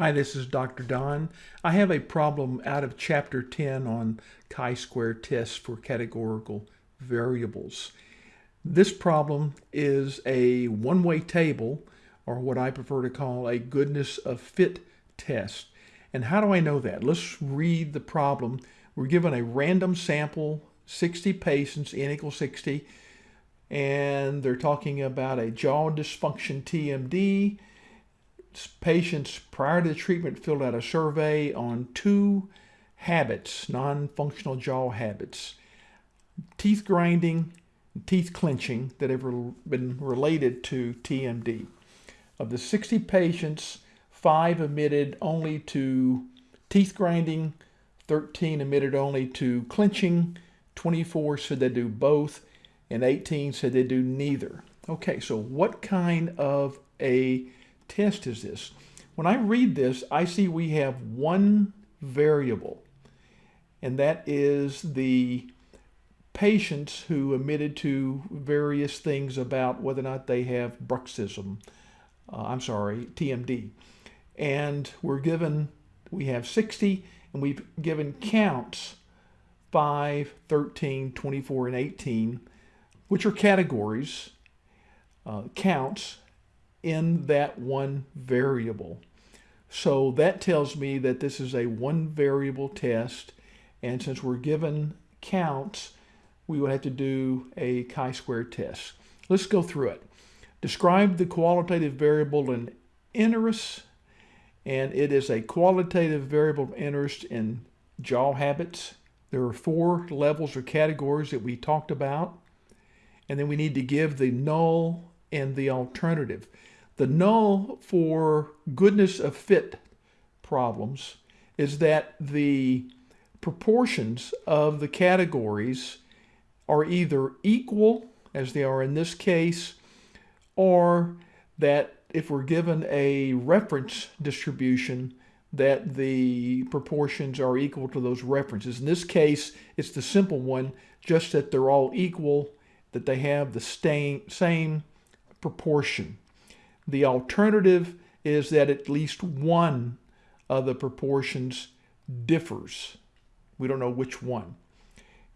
Hi, this is Dr. Don. I have a problem out of Chapter 10 on chi-square tests for categorical variables. This problem is a one-way table, or what I prefer to call a goodness of fit test. And how do I know that? Let's read the problem. We're given a random sample, 60 patients, n equals 60, and they're talking about a jaw dysfunction TMD, patients prior to the treatment filled out a survey on two habits, non-functional jaw habits, teeth grinding, teeth clenching that have been related to TMD. Of the 60 patients, five admitted only to teeth grinding, 13 admitted only to clenching, 24 said they do both, and 18 said they do neither. Okay, so what kind of a test is this? When I read this, I see we have one variable, and that is the patients who admitted to various things about whether or not they have bruxism, uh, I'm sorry, TMD. And we're given, we have 60, and we've given counts 5, 13, 24, and 18, which are categories, uh, counts in that one variable. So that tells me that this is a one variable test. And since we're given counts, we would have to do a chi-square test. Let's go through it. Describe the qualitative variable in interest, and it is a qualitative variable of interest in jaw habits. There are four levels or categories that we talked about, and then we need to give the null and the alternative. The null for goodness of fit problems is that the proportions of the categories are either equal, as they are in this case, or that if we're given a reference distribution, that the proportions are equal to those references. In this case, it's the simple one, just that they're all equal, that they have the same proportion. The alternative is that at least one of the proportions differs. We don't know which one.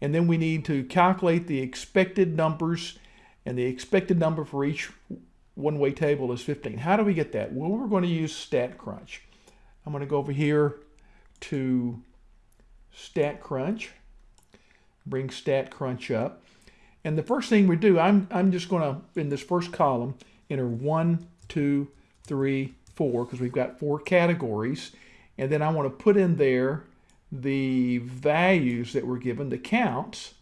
And then we need to calculate the expected numbers, and the expected number for each one-way table is 15. How do we get that? Well, we're going to use StatCrunch. I'm going to go over here to StatCrunch, bring StatCrunch up. And the first thing we do, I'm, I'm just going to, in this first column, enter 1, two, three, four, because we've got four categories. And then I want to put in there the values that were given, the counts.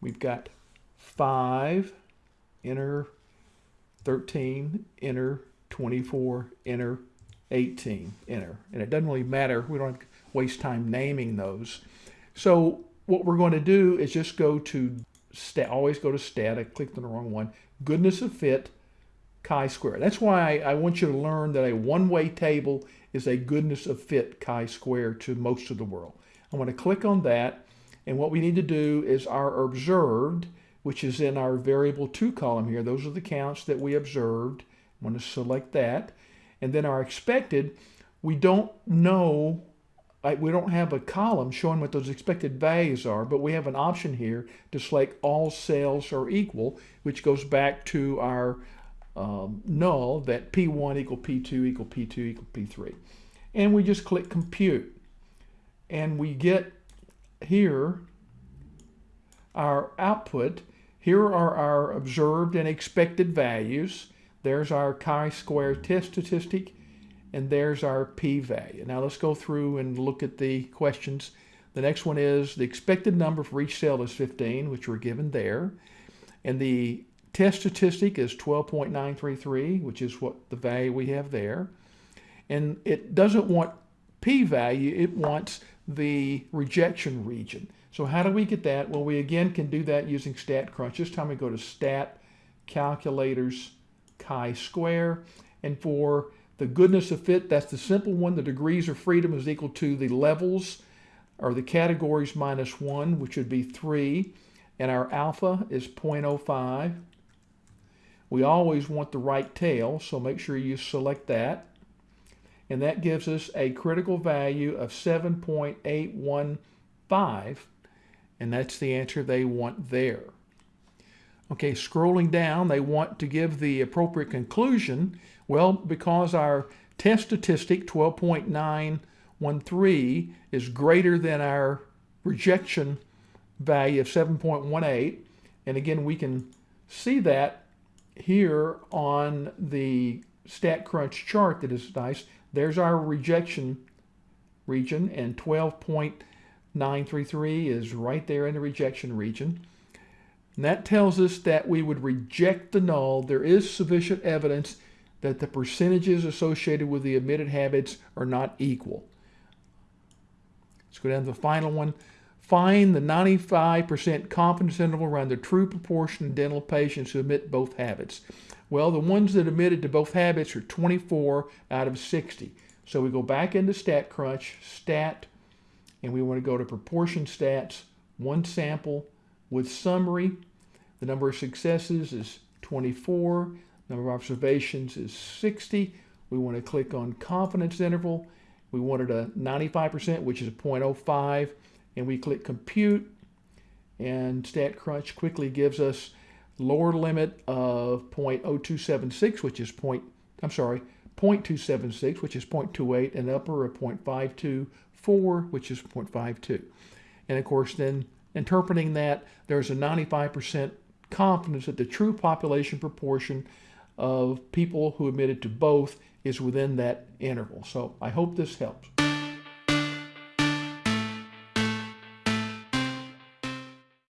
We've got 5, enter 13, enter 24, enter 18, enter. And it doesn't really matter. We don't waste time naming those. So what we're going to do is just go to always go to stat. I clicked on the wrong one. Goodness of fit chi-square. That's why I, I, want you to learn that a one-way table is a goodness of fit chi-square to most of the world. I'm going to click on that, and what we need to do is our observed, which is in our variable 2 column here. Those are the counts that we observed. I'm going to select that. And then our expected, we don't know, we don't have a column showing what those expected values are, but we have an option here to select all cells are equal, which goes back to our um, null that P1 equal P2 equal P2 equal P3. And we just click compute. And we get here our output. Here are our observed and expected values. There's our chi-square test statistic, and there's our p-value. Now let's go through and look at the questions. The next one is the expected number for each cell is 15, which we're given there. And the Test statistic is 12.933, which is what the value we have there. And it doesn't want p-value, it wants the rejection region. So how do we get that? Well, we again can do that using StatCrunch. This time we go to Stat, Calculators, chi-square. And for the goodness of fit, that's the simple one. The degrees of freedom is equal to the levels or the categories minus 1, which would be 3. And our alpha is 0.05. We always want the right tail, so make sure you select that. and that gives us a critical value of 7.815, and that's the answer they want there. Okay, scrolling down, they want to give the appropriate conclusion. Well, because our test statistic 12.913 is greater than our rejection value of 7.18, and again, we can see that here on the StatCrunch chart that is nice. There's our rejection region, and 12.933 is right there in the rejection region. And that tells us that we would reject the null. There is sufficient evidence that the percentages associated with the omitted habits are not equal. Let's go down to the final one. Find the 95% confidence interval around the true proportion of dental patients who admit both habits. Well, the ones that admitted to both habits are 24 out of 60. So we go back into StatCrunch, stat, and we want to go to proportion stats, one sample with summary. The number of successes is 24. Number of observations is 60. We want to click on confidence interval. We wanted a 95%, which is a 0.05 and we click compute and StatCrunch quickly gives us lower limit of 0.0276 which is point I'm sorry 0.276 which is 0.28 and upper of 0.524 which is 0.52 and of course then interpreting that there's a 95% confidence that the true population proportion of people who admitted to both is within that interval. So I hope this helps